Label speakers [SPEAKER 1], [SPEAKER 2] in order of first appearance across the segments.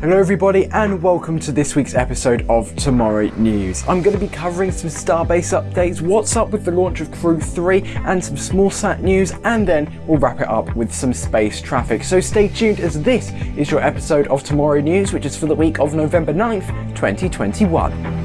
[SPEAKER 1] Hello everybody and welcome to this week's episode of Tomorrow News. I'm going to be covering some Starbase updates, what's up with the launch of Crew 3 and some smallsat news and then we'll wrap it up with some space traffic. So stay tuned as this is your episode of Tomorrow News which is for the week of November 9th, 2021.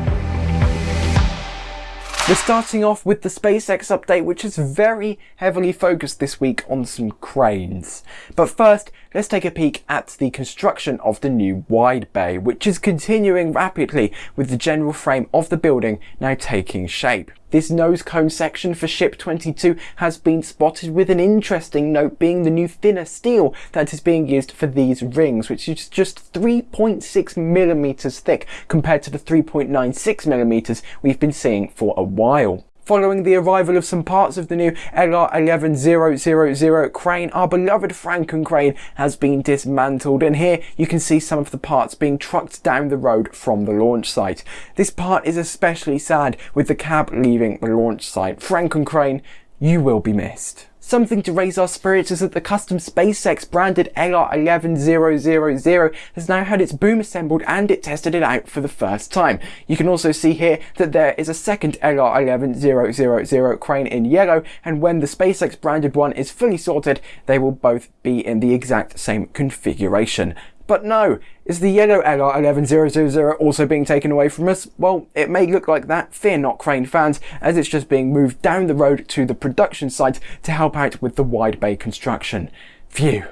[SPEAKER 1] We're starting off with the SpaceX update, which is very heavily focused this week on some cranes. But first, let's take a peek at the construction of the new wide bay, which is continuing rapidly with the general frame of the building now taking shape. This nose cone section for ship 22 has been spotted with an interesting note being the new thinner steel that is being used for these rings, which is just 3.6 millimeters thick compared to the 3.96 millimeters we've been seeing for a while. Following the arrival of some parts of the new LR11000 crane, our beloved Franken crane has been dismantled and here you can see some of the parts being trucked down the road from the launch site. This part is especially sad with the cab leaving the launch site. Franken crane, you will be missed. Something to raise our spirits is that the custom SpaceX branded LR11000 has now had its boom assembled and it tested it out for the first time. You can also see here that there is a second LR11000 crane in yellow and when the SpaceX branded one is fully sorted, they will both be in the exact same configuration. But no, is the yellow LR11000 also being taken away from us? Well, it may look like that, fear not Crane fans, as it's just being moved down the road to the production site to help out with the wide bay construction. Phew.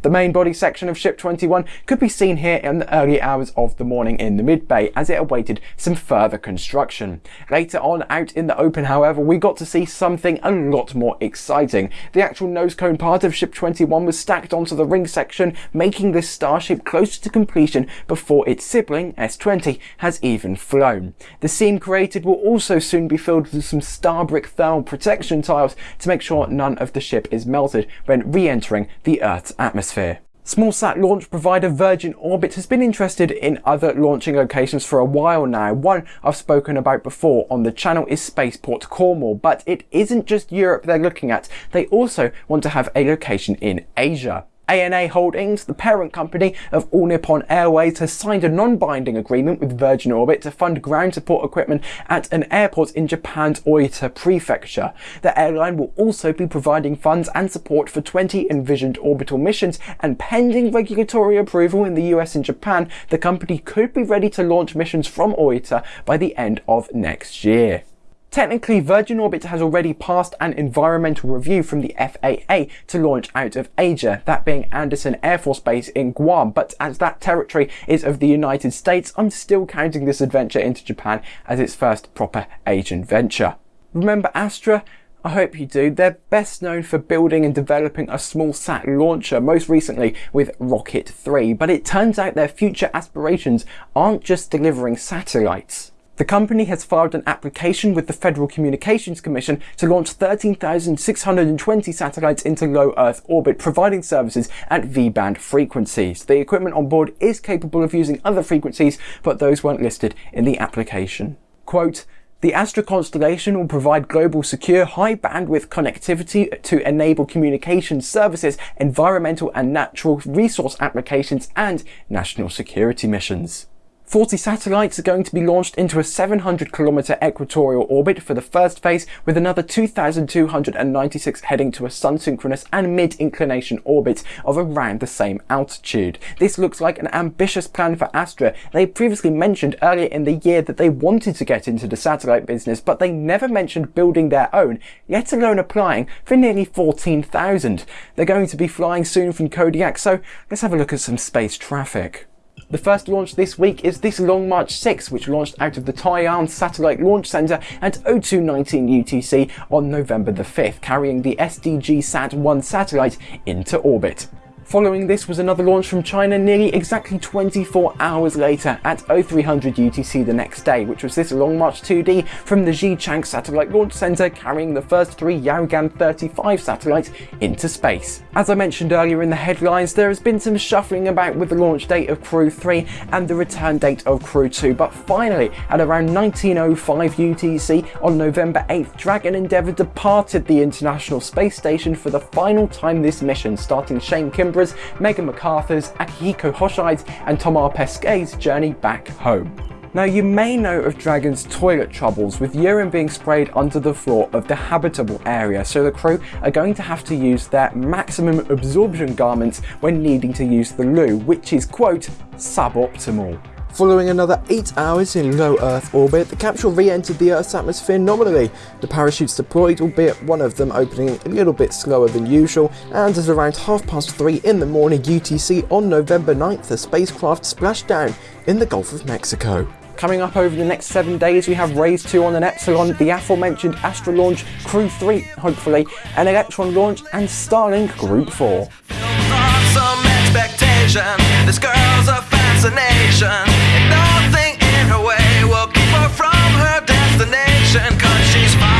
[SPEAKER 1] The main body section of Ship 21 could be seen here in the early hours of the morning in the mid-bay as it awaited some further construction. Later on out in the open however we got to see something a lot more exciting. The actual nose cone part of Ship 21 was stacked onto the ring section making this starship closer to completion before its sibling S20 has even flown. The seam created will also soon be filled with some Starbrick thermal protection tiles to make sure none of the ship is melted when re-entering the Earth's atmosphere atmosphere. Smallsat launch provider Virgin Orbit has been interested in other launching locations for a while now. One I've spoken about before on the channel is Spaceport Cornwall, but it isn't just Europe they're looking at. They also want to have a location in Asia. ANA Holdings, the parent company of All Nippon Airways, has signed a non-binding agreement with Virgin Orbit to fund ground support equipment at an airport in Japan's Oita Prefecture. The airline will also be providing funds and support for 20 envisioned orbital missions and pending regulatory approval in the US and Japan, the company could be ready to launch missions from Oita by the end of next year. Technically, Virgin Orbit has already passed an environmental review from the FAA to launch out of Asia, that being Andersen Air Force Base in Guam, but as that territory is of the United States, I'm still counting this adventure into Japan as its first proper Asian venture. Remember Astra? I hope you do. They're best known for building and developing a small sat launcher, most recently with Rocket 3, but it turns out their future aspirations aren't just delivering satellites. The company has filed an application with the Federal Communications Commission to launch 13,620 satellites into low Earth orbit, providing services at V-band frequencies. The equipment on board is capable of using other frequencies, but those weren't listed in the application. Quote, the Astra constellation will provide global secure high bandwidth connectivity to enable communication services, environmental and natural resource applications and national security missions. 40 satellites are going to be launched into a 700 kilometer equatorial orbit for the first phase, with another 2,296 heading to a sun-synchronous and mid-inclination orbit of around the same altitude. This looks like an ambitious plan for Astra. They previously mentioned earlier in the year that they wanted to get into the satellite business, but they never mentioned building their own, let alone applying for nearly 14,000. They're going to be flying soon from Kodiak, so let's have a look at some space traffic. The first launch this week is this Long March 6, which launched out of the Taiyuan Satellite Launch Center at 0219 UTC on November the 5th, carrying the SDG-SAT-1 satellite into orbit. Following this was another launch from China nearly exactly 24 hours later at 0300 UTC the next day, which was this Long March 2D from the Xichang Satellite Launch Center carrying the first three Yaogan 35 satellites into space. As I mentioned earlier in the headlines, there has been some shuffling about with the launch date of Crew 3 and the return date of Crew 2, but finally at around 1905 UTC on November 8th, Dragon Endeavour departed the International Space Station for the final time this mission, starting Shane Kimbrough Megan McArthur's, Akihiko Hoshide's and Thomas Pesquet's journey back home. Now you may know of Dragon's toilet troubles with urine being sprayed under the floor of the habitable area so the crew are going to have to use their maximum absorption garments when needing to use the loo which is quote suboptimal. Following another 8 hours in low Earth orbit, the capsule re-entered the Earth's atmosphere nominally. The parachutes deployed, albeit one of them opening a little bit slower than usual, and at around half past 3 in the morning UTC on November 9th, the spacecraft splashed down in the Gulf of Mexico. Coming up over the next seven days, we have Raise 2 on an Epsilon, the aforementioned Astra launch, Crew 3, hopefully, an Electron launch, and Starlink Group 4. Fascination, and nothing in her way will keep her from her destination, cause she's fine.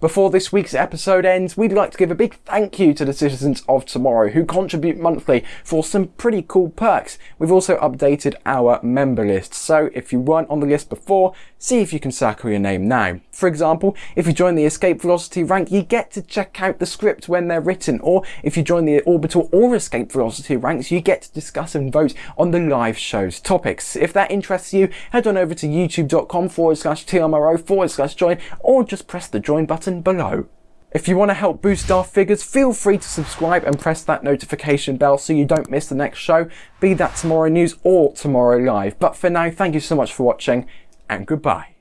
[SPEAKER 1] Before this week's episode ends, we'd like to give a big thank you to the citizens of tomorrow who contribute monthly for some pretty cool perks. We've also updated our member list, so if you weren't on the list before, see if you can circle your name now. For example, if you join the Escape Velocity rank, you get to check out the script when they're written, or if you join the Orbital or Escape Velocity ranks, you get to discuss and vote on the live show's topics. If that interests you, head on over to youtube.com forward slash TMRO forward slash join, or just press the join button button below. If you want to help boost our figures, feel free to subscribe and press that notification bell so you don't miss the next show, be that Tomorrow News or Tomorrow Live. But for now, thank you so much for watching, and goodbye.